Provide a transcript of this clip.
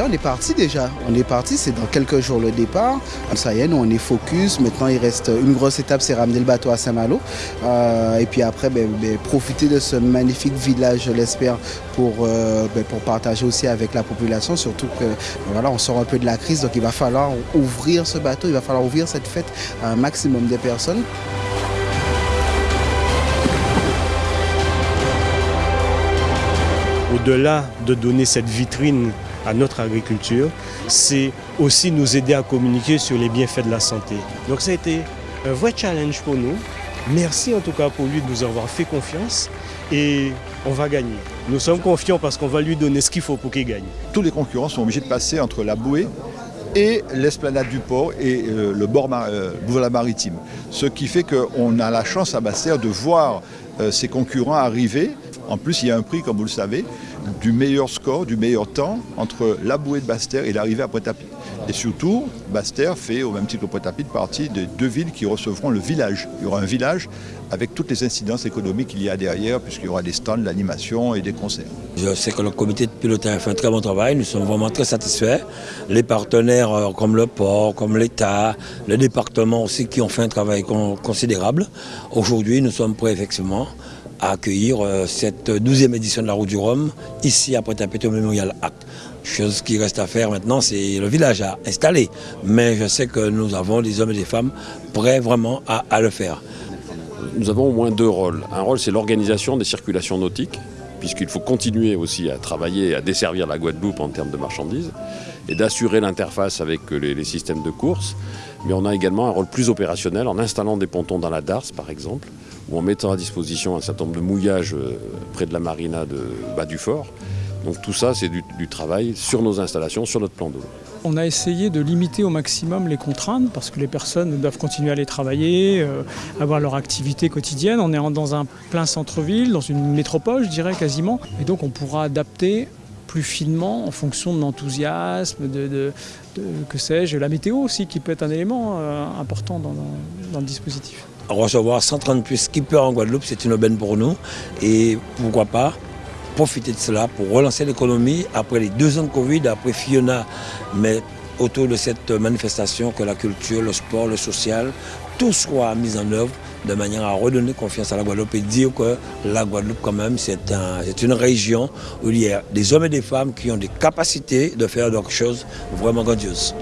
on est parti déjà. On est parti, c'est dans quelques jours le départ. Ça y est, nous, on est focus. Maintenant, il reste une grosse étape, c'est ramener le bateau à Saint-Malo. Euh, et puis après, ben, ben, profiter de ce magnifique village, je l'espère, pour, euh, ben, partager aussi avec la population. Surtout que on sort un peu de la crise, donc il va falloir ouvrir ce bateau, il va falloir ouvrir cette fête à un maximum de personnes. Au-delà de donner cette vitrine à notre agriculture, c'est aussi nous aider à communiquer sur les bienfaits de la santé. Donc ça a été un vrai challenge pour nous. Merci en tout cas pour lui de nous avoir fait confiance et on va gagner. Nous sommes confiants parce qu'on va lui donner ce qu'il faut pour qu'il gagne. Tous les concurrents sont obligés de passer entre la bouée et l'esplanade du port et euh, le bord euh, maritime. Ce qui fait qu'on a la chance à Bastère de voir euh, ses concurrents arriver. En plus, il y a un prix, comme vous le savez, du meilleur score, du meilleur temps entre la bouée de Bastère et l'arrivée à Pointe-à-Pitre. Et surtout, Bastère fait, au même titre que Pointe-à-Pitre, partie des deux villes qui recevront le village. Il y aura un village avec toutes les incidences économiques qu'il y a derrière, puisqu'il y aura des stands, l'animation et des concerts. Je sais que le comité de pilotage fait un très bon travail, nous sommes vraiment très satisfaits. Les partenaires euh, comme le port, comme l'État, le département aussi qui ont fait un travail considérable. Aujourd'hui, nous sommes prêts effectivement à accueillir euh, cette douzième édition de la Route du Rhum ici à Pointe-à-Pitre Memorial Act. Chose qui reste à faire maintenant, c'est le village à installer. Mais je sais que nous avons des hommes et des femmes prêts vraiment à, le faire. Nous avons au moins deux rôles. Un rôle, c'est l'organisation des circulations nautiques, puisqu'il faut continuer aussi à travailler à desservir la Guadeloupe en termes de marchandises, et d'assurer l'interface avec les, les, systèmes de course. Mais on a également un rôle plus opérationnel en installant des pontons dans la Darse, par exemple, ou en mettant à disposition un certain nombre de mouillages euh, près de la marina de bas du fort, donc tout ça, c'est du, travail sur nos installations, sur notre plan d'eau. On a essayé de limiter au maximum les contraintes parce que les personnes doivent continuer à aller travailler, euh, avoir leur activité quotidienne. On est dans un plein centre-ville, dans une métropole, je dirais quasiment. Et donc on pourra adapter plus finement en fonction de l'enthousiasme, de, que sais-je, la météo aussi qui peut être un élément euh, important dans, dans, le dispositif. Recevoir 130 plus skippers en Guadeloupe, c'est une aubaine pour nous et pourquoi pas profiter de cela pour relancer l'économie après les deux ans de Covid, après Fiona, mais autour de cette manifestation que la culture, le sport, le social, tout soit mis en œuvre de manière à redonner confiance à la Guadeloupe et dire que la Guadeloupe quand même c'est un, une région où il y a des hommes et des femmes qui ont des capacités de faire des choses vraiment grandioses.